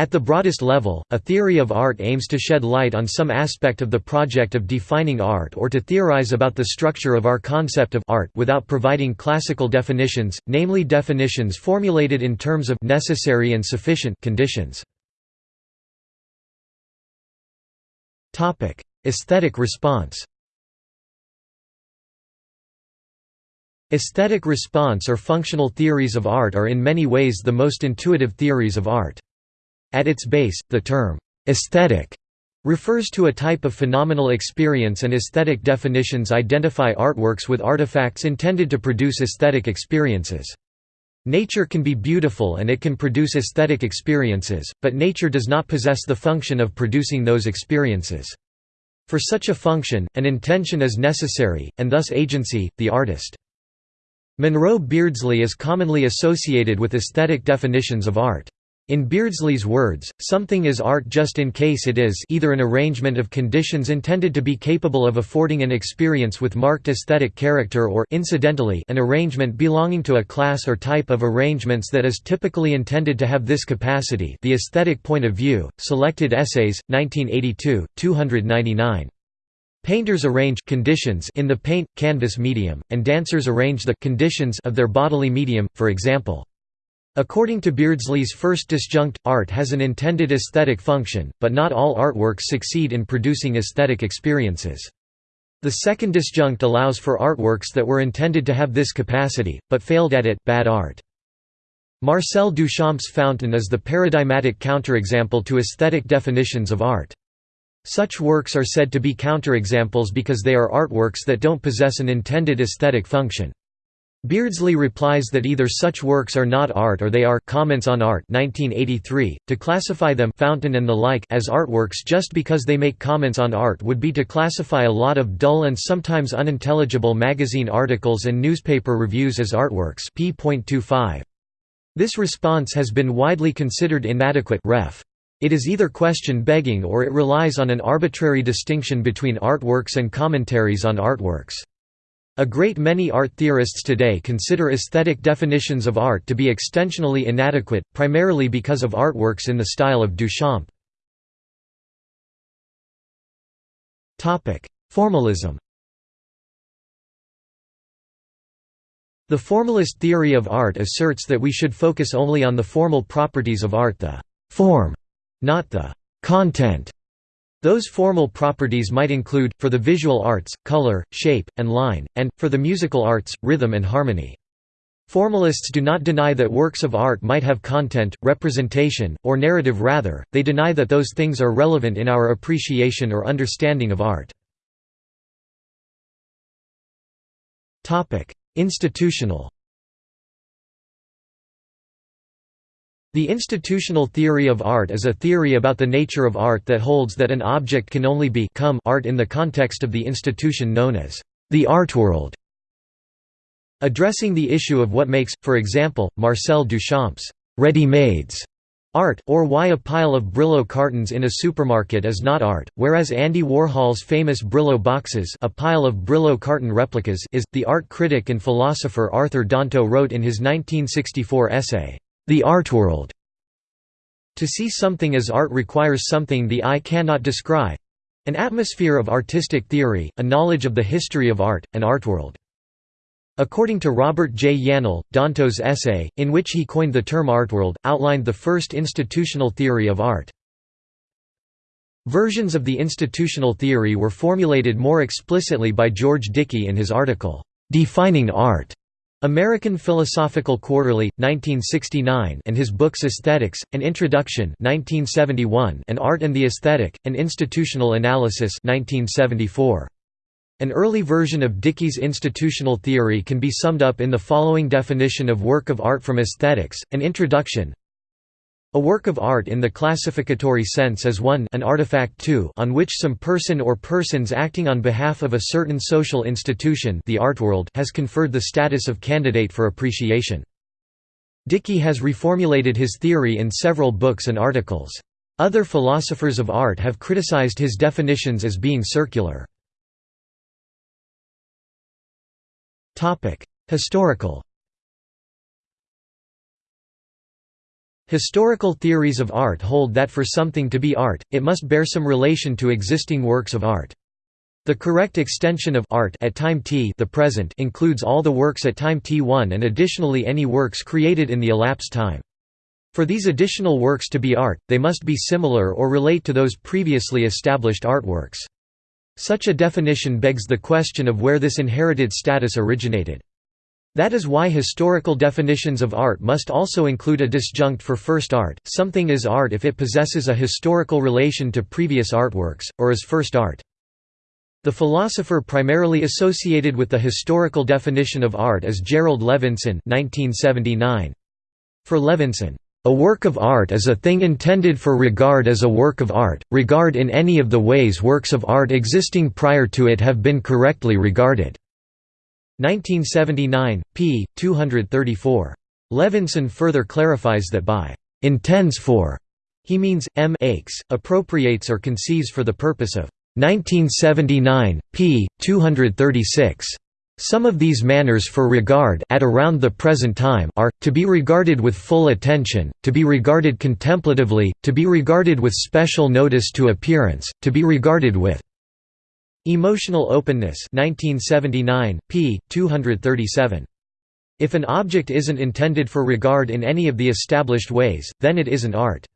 At the broadest level, a theory of art aims to shed light on some aspect of the project of defining art or to theorize about the structure of our concept of art without providing classical definitions, namely definitions formulated in terms of necessary and sufficient conditions. Topic: Aesthetic response Aesthetic response or functional theories of art are in many ways the most intuitive theories of art. At its base, the term, "'aesthetic' refers to a type of phenomenal experience and aesthetic definitions identify artworks with artifacts intended to produce aesthetic experiences. Nature can be beautiful and it can produce aesthetic experiences, but nature does not possess the function of producing those experiences. For such a function, an intention is necessary, and thus agency, the artist. Monroe Beardsley is commonly associated with aesthetic definitions of art. In Beardsley's words, something is art just in case it is either an arrangement of conditions intended to be capable of affording an experience with marked aesthetic character or incidentally an arrangement belonging to a class or type of arrangements that is typically intended to have this capacity the aesthetic point of view, Selected Essays, 1982, 299. Painters arrange conditions in the paint, canvas medium, and dancers arrange the conditions of their bodily medium, for example. According to Beardsley's first disjunct, art has an intended aesthetic function, but not all artworks succeed in producing aesthetic experiences. The second disjunct allows for artworks that were intended to have this capacity, but failed at it bad art. Marcel Duchamp's Fountain is the paradigmatic counterexample to aesthetic definitions of art. Such works are said to be counterexamples because they are artworks that don't possess an intended aesthetic function. Beardsley replies that either such works are not art or they are Comments on Art 1983. .To classify them Fountain and the like as artworks just because they make comments on art would be to classify a lot of dull and sometimes unintelligible magazine articles and newspaper reviews as artworks p.25. This response has been widely considered inadequate ref. It is either question-begging or it relies on an arbitrary distinction between artworks and commentaries on artworks. A great many art theorists today consider aesthetic definitions of art to be extensionally inadequate, primarily because of artworks in the style of Duchamp. Formalism The formalist theory of art asserts that we should focus only on the formal properties of art the form, not the content. Those formal properties might include, for the visual arts, color, shape, and line, and, for the musical arts, rhythm and harmony. Formalists do not deny that works of art might have content, representation, or narrative rather, they deny that those things are relevant in our appreciation or understanding of art. Institutional The institutional theory of art is a theory about the nature of art that holds that an object can only become art in the context of the institution known as the art world. Addressing the issue of what makes, for example, Marcel Duchamp's ready-mades art, or why a pile of Brillo cartons in a supermarket is not art, whereas Andy Warhol's famous Brillo boxes a pile of Brillo carton replicas is, the art critic and philosopher Arthur Danto wrote in his 1964 essay, the art world. To see something as art requires something the eye cannot describe an atmosphere of artistic theory, a knowledge of the history of art, an artworld. According to Robert J. Yanal, Danto's essay, in which he coined the term artworld, outlined the first institutional theory of art. Versions of the institutional theory were formulated more explicitly by George Dickie in his article, "'Defining Art' American Philosophical Quarterly, 1969 and his books Aesthetics, An Introduction 1971 and Art and the Aesthetic, An Institutional Analysis 1974. An early version of Dickie's institutional theory can be summed up in the following definition of work of art from aesthetics, an introduction a work of art in the classificatory sense is one an artifact two on which some person or persons acting on behalf of a certain social institution the art world has conferred the status of candidate for appreciation. Dickie has reformulated his theory in several books and articles. Other philosophers of art have criticized his definitions as being circular. Historical Historical theories of art hold that for something to be art, it must bear some relation to existing works of art. The correct extension of art at time t the present includes all the works at time t1 and additionally any works created in the elapsed time. For these additional works to be art, they must be similar or relate to those previously established artworks. Such a definition begs the question of where this inherited status originated. That is why historical definitions of art must also include a disjunct for first art, something is art if it possesses a historical relation to previous artworks, or is first art. The philosopher primarily associated with the historical definition of art is Jerrold Levinson 1979. For Levinson, a work of art is a thing intended for regard as a work of art, regard in any of the ways works of art existing prior to it have been correctly regarded. 1979, p. 234. Levinson further clarifies that by «intends for» he means, m aches, appropriates or conceives for the purpose of 1979, p. 236. Some of these manners for regard at around the present time are, to be regarded with full attention, to be regarded contemplatively, to be regarded with special notice to appearance, to be regarded with Emotional Openness 1979, p. 237. If an object isn't intended for regard in any of the established ways, then it isn't art.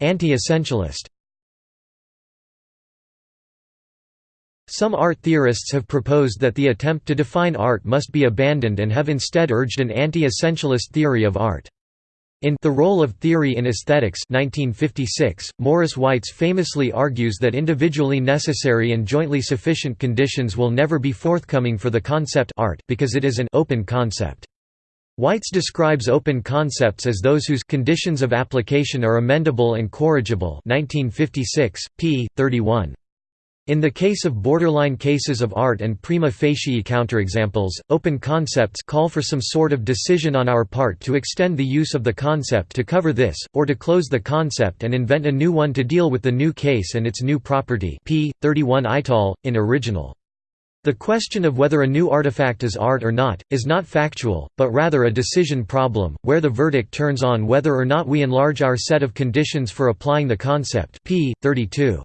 Anti-essentialist Some art theorists have proposed that the attempt to define art must be abandoned and have instead urged an anti-essentialist theory of art. In The Role of Theory in Aesthetics 1956, Morris Weitz famously argues that individually necessary and jointly sufficient conditions will never be forthcoming for the concept art because it is an open concept. Weitz describes open concepts as those whose conditions of application are amendable and corrigible 1956, p. 31. In the case of borderline cases of art and prima facie counterexamples, open concepts call for some sort of decision on our part to extend the use of the concept to cover this, or to close the concept and invent a new one to deal with the new case and its new property p. 31 Eitel, in original. The question of whether a new artifact is art or not, is not factual, but rather a decision problem, where the verdict turns on whether or not we enlarge our set of conditions for applying the concept p. 32.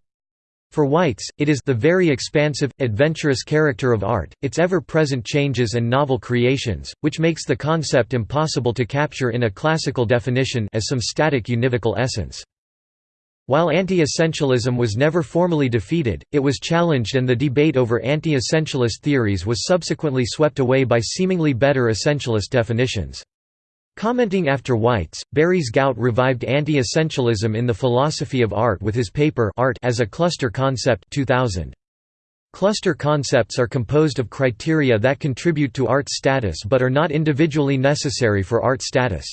For Weitz, it is the very expansive, adventurous character of art, its ever-present changes and novel creations, which makes the concept impossible to capture in a classical definition as some static univocal essence. While anti-essentialism was never formally defeated, it was challenged and the debate over anti-essentialist theories was subsequently swept away by seemingly better essentialist definitions. Commenting after Weitz, Berys Gaut revived anti-essentialism in the philosophy of art with his paper Art as a Cluster Concept 2000. Cluster concepts are composed of criteria that contribute to art status but are not individually necessary for art status.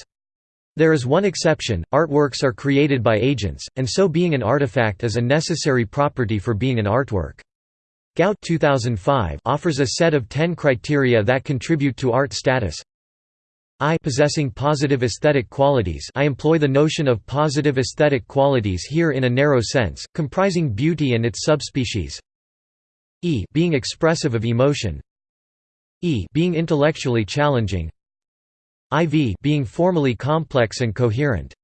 There is one exception, artworks are created by agents, and so being an artifact is a necessary property for being an artwork. Gaut 2005 offers a set of ten criteria that contribute to art status. I possessing positive aesthetic qualities I employ the notion of positive aesthetic qualities here in a narrow sense, comprising beauty and its subspecies. E being expressive of emotion. E being intellectually challenging. IV being formally complex and coherent.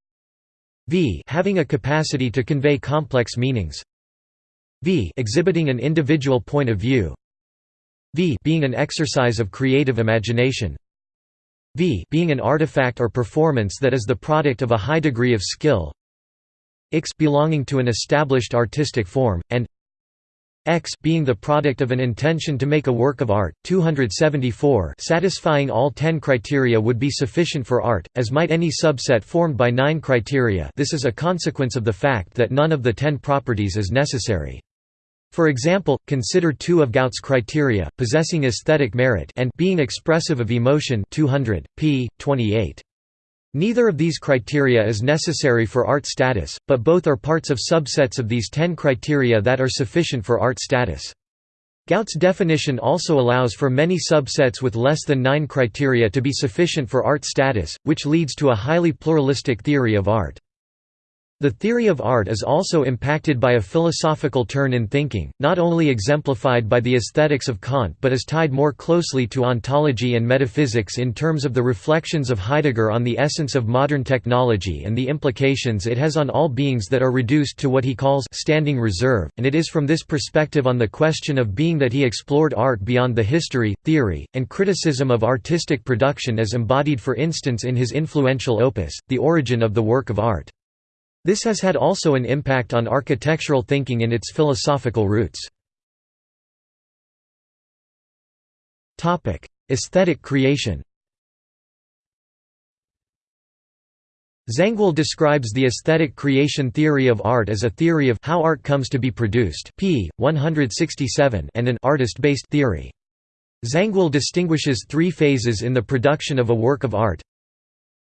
V having a capacity to convey complex meanings. V exhibiting an individual point of view. V being an exercise of creative imagination v being an artifact or performance that is the product of a high degree of skill x belonging to an established artistic form, and x being the product of an intention to make a work of art. 274 satisfying all 10 criteria would be sufficient for art, as might any subset formed by 9 criteria this is a consequence of the fact that none of the 10 properties is necessary. For example, consider two of Gaut's criteria, possessing aesthetic merit and being expressive of emotion 200, p. 28. Neither of these criteria is necessary for art status, but both are parts of subsets of these ten criteria that are sufficient for art status. Gaut's definition also allows for many subsets with less than nine criteria to be sufficient for art status, which leads to a highly pluralistic theory of art. The theory of art is also impacted by a philosophical turn in thinking, not only exemplified by the aesthetics of Kant but is tied more closely to ontology and metaphysics in terms of the reflections of Heidegger on the essence of modern technology and the implications it has on all beings that are reduced to what he calls standing reserve, and it is from this perspective on the question of being that he explored art beyond the history, theory, and criticism of artistic production as embodied for instance in his influential opus, The Origin of the Work of Art. This has had also an impact on architectural thinking in its philosophical roots. Aesthetic creation Zangwill describes the aesthetic creation theory of art as a theory of how art comes to be produced p. 167 and an artist-based theory. Zangwill distinguishes three phases in the production of a work of art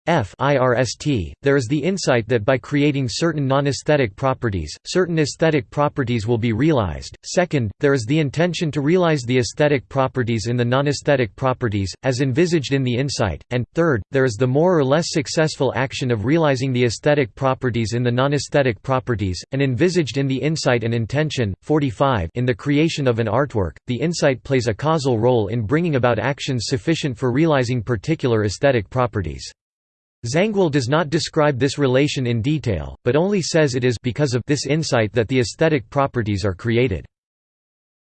F IRST, there is the insight that by creating certain non-aesthetic properties, certain aesthetic properties will be realized. Second, there is the intention to realize the aesthetic properties in the non-aesthetic properties, as envisaged in the insight. And, third, there is the more or less successful action of realizing the aesthetic properties in the non-aesthetic properties, and envisaged in the insight and intention. 45 In the creation of an artwork, the insight plays a causal role in bringing about actions sufficient for realizing particular aesthetic properties. Zangwill does not describe this relation in detail, but only says it is because of this insight that the aesthetic properties are created.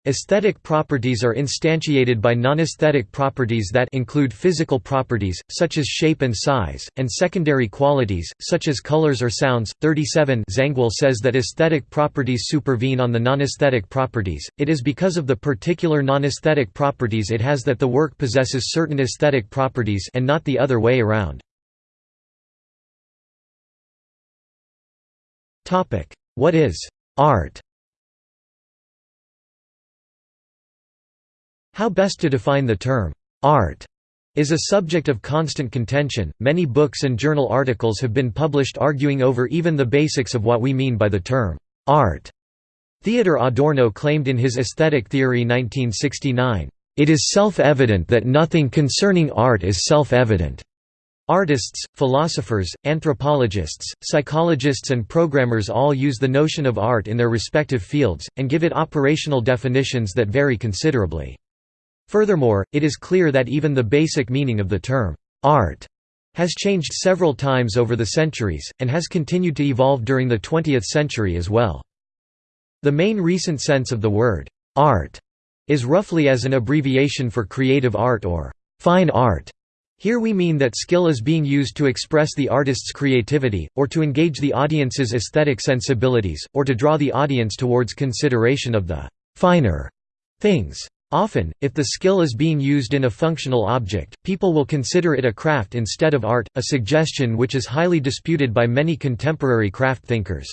Aesthetic properties are instantiated by non-aesthetic properties that include physical properties, such as shape and size, and secondary qualities, such as colors or sounds. 37 Zangwill says that aesthetic properties supervene on the non-aesthetic properties, it is because of the particular non-aesthetic properties it has that the work possesses certain aesthetic properties and not the other way around. What is art? How best to define the term art is a subject of constant contention. Many books and journal articles have been published arguing over even the basics of what we mean by the term art. Theodor Adorno claimed in his Aesthetic Theory 1969, "It is self-evident that nothing concerning art is self-evident." Artists, philosophers, anthropologists, psychologists and programmers all use the notion of art in their respective fields, and give it operational definitions that vary considerably. Furthermore, it is clear that even the basic meaning of the term, art, has changed several times over the centuries, and has continued to evolve during the 20th century as well. The main recent sense of the word, art, is roughly as an abbreviation for creative art or fine art. Here we mean that skill is being used to express the artist's creativity, or to engage the audience's aesthetic sensibilities, or to draw the audience towards consideration of the «finer» things. Often, if the skill is being used in a functional object, people will consider it a craft instead of art, a suggestion which is highly disputed by many contemporary craft thinkers.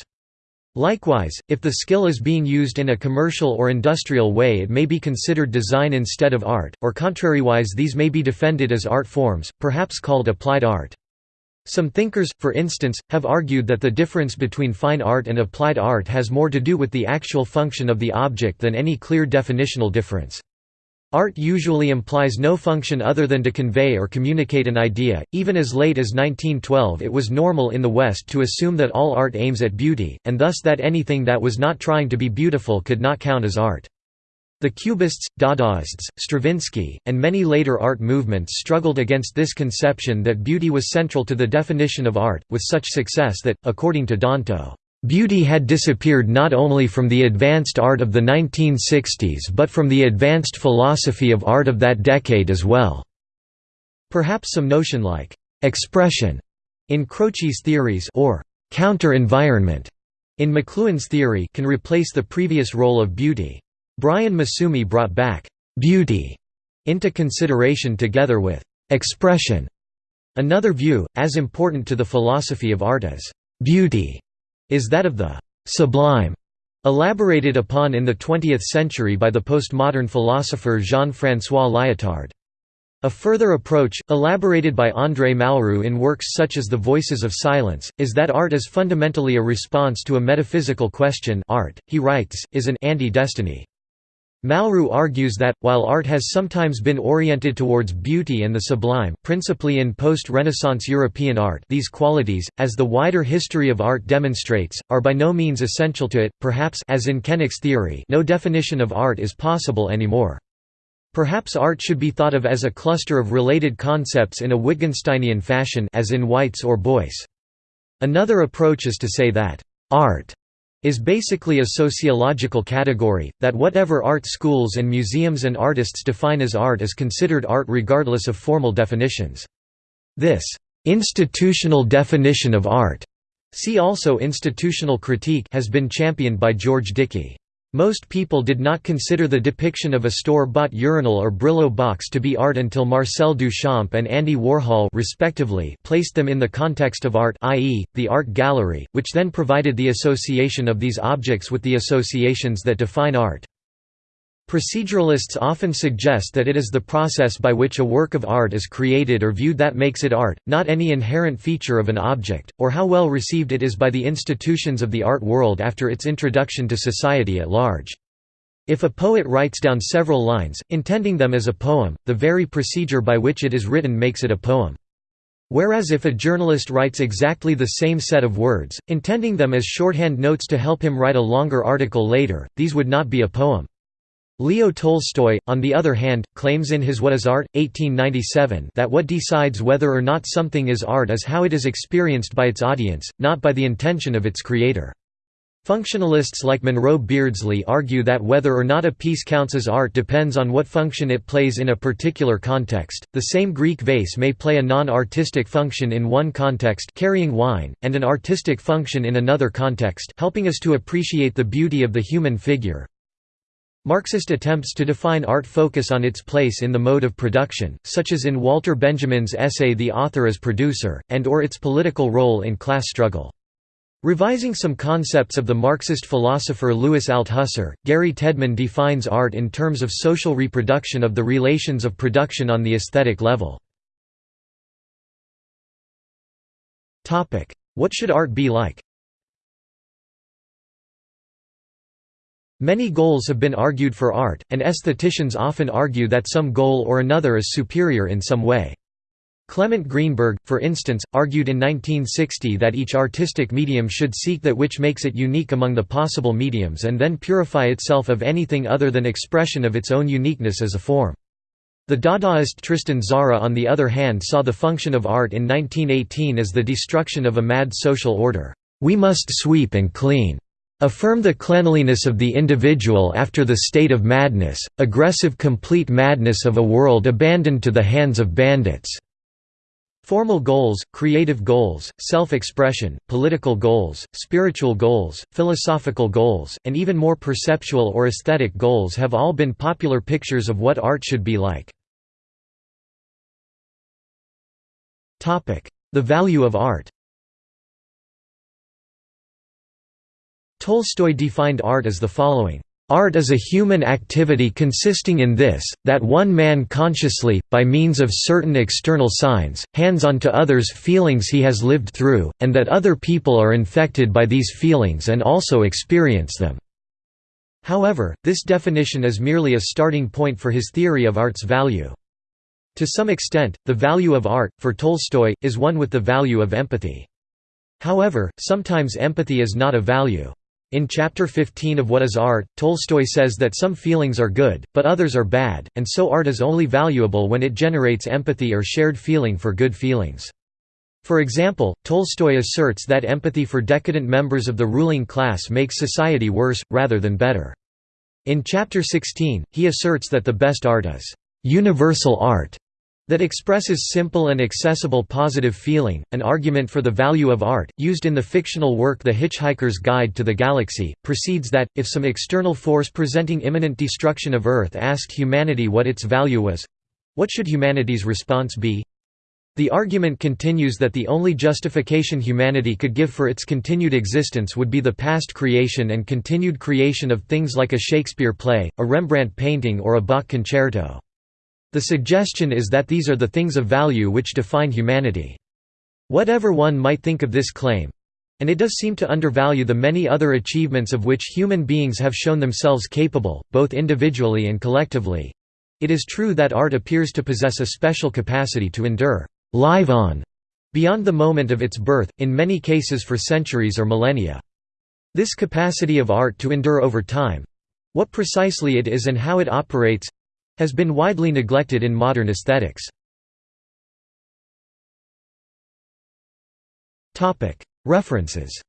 Likewise, if the skill is being used in a commercial or industrial way it may be considered design instead of art, or contrariwise these may be defended as art forms, perhaps called applied art. Some thinkers, for instance, have argued that the difference between fine art and applied art has more to do with the actual function of the object than any clear definitional difference. Art usually implies no function other than to convey or communicate an idea. Even as late as 1912, it was normal in the West to assume that all art aims at beauty, and thus that anything that was not trying to be beautiful could not count as art. The Cubists, Dadaists, Stravinsky, and many later art movements struggled against this conception that beauty was central to the definition of art, with such success that, according to Danto, Beauty had disappeared not only from the advanced art of the 1960s but from the advanced philosophy of art of that decade as well. Perhaps some notion like expression in Croce's theories or counter-environment in McLuhan's theory can replace the previous role of beauty. Brian Massumi brought back beauty into consideration together with expression. Another view, as important to the philosophy of art as beauty, is that of the «sublime», elaborated upon in the 20th century by the postmodern philosopher Jean-François Lyotard. A further approach, elaborated by André Malraux in works such as The Voices of Silence, is that art is fundamentally a response to a metaphysical question art, he writes, is an anti-destiny. Malraux argues that, while art has sometimes been oriented towards beauty and the sublime principally in post-Renaissance European art these qualities, as the wider history of art demonstrates, are by no means essential to it, perhaps as in Kennick's theory no definition of art is possible anymore. Perhaps art should be thought of as a cluster of related concepts in a Wittgensteinian fashion as in Weitz's or Beuys. Another approach is to say that, "...art is basically a sociological category, that whatever art schools and museums and artists define as art is considered art regardless of formal definitions. This institutional definition of art see also institutional critique has been championed by George Dickie. Most people did not consider the depiction of a store-bought urinal or Brillo box to be art until Marcel Duchamp and Andy Warhol respectively placed them in the context of art i.e., the art gallery, which then provided the association of these objects with the associations that define art. Proceduralists often suggest that it is the process by which a work of art is created or viewed that makes it art, not any inherent feature of an object, or how well received it is by the institutions of the art world after its introduction to society at large. If a poet writes down several lines, intending them as a poem, the very procedure by which it is written makes it a poem. Whereas if a journalist writes exactly the same set of words, intending them as shorthand notes to help him write a longer article later, these would not be a poem. Leo Tolstoy, on the other hand, claims in his What is Art? 1897 that what decides whether or not something is art is how it is experienced by its audience, not by the intention of its creator. Functionalists like Monroe Beardsley argue that whether or not a piece counts as art depends on what function it plays in a particular context. The same Greek vase may play a non-artistic function in one context, carrying wine, and an artistic function in another context, helping us to appreciate the beauty of the human figure. Marxist attempts to define art focus on its place in the mode of production, such as in Walter Benjamin's essay The Author as Producer, and or its political role in class struggle. Revising some concepts of the Marxist philosopher Louis Althusser, Gary Tedman defines art in terms of social reproduction of the relations of production on the aesthetic level. What should art be like? Many goals have been argued for art, and aestheticians often argue that some goal or another is superior in some way. Clement Greenberg, for instance, argued in 1960 that each artistic medium should seek that which makes it unique among the possible mediums and then purify itself of anything other than expression of its own uniqueness as a form. The Dadaist Tristan Tzara on the other hand saw the function of art in 1918 as the destruction of a mad social order. We must sweep and clean affirm the cleanliness of the individual after the state of madness, aggressive complete madness of a world abandoned to the hands of bandits." Formal goals, creative goals, self-expression, political goals, spiritual goals, philosophical goals, and even more perceptual or aesthetic goals have all been popular pictures of what art should be like. The value of art Tolstoy defined art as the following, Art is a human activity consisting in this, that one man consciously, by means of certain external signs, hands on to others feelings he has lived through, and that other people are infected by these feelings and also experience them." However, this definition is merely a starting point for his theory of art's value. To some extent, the value of art, for Tolstoy, is one with the value of empathy. However, sometimes empathy is not a value. In Chapter 15 of What is Art, Tolstoy says that some feelings are good, but others are bad, and so art is only valuable when it generates empathy or shared feeling for good feelings. For example, Tolstoy asserts that empathy for decadent members of the ruling class makes society worse, rather than better. In Chapter 16, he asserts that the best art is universal art, that expresses simple and accessible positive feeling, an argument for the value of art, used in the fictional work The Hitchhiker's Guide to the Galaxy, proceeds that, if some external force presenting imminent destruction of Earth asked humanity what its value was—what should humanity's response be? The argument continues that the only justification humanity could give for its continued existence would be the past creation and continued creation of things like a Shakespeare play, a Rembrandt painting or a Bach concerto. The suggestion is that these are the things of value which define humanity. Whatever one might think of this claim, And it does seem to undervalue the many other achievements of which human beings have shown themselves capable, both individually and collectively. It is true that art appears to possess a special capacity to endure live on beyond the moment of its birth, in many cases for centuries or millennia. This capacity of art to endure over time—what precisely it is and how it operates—has been widely neglected in modern aesthetics. References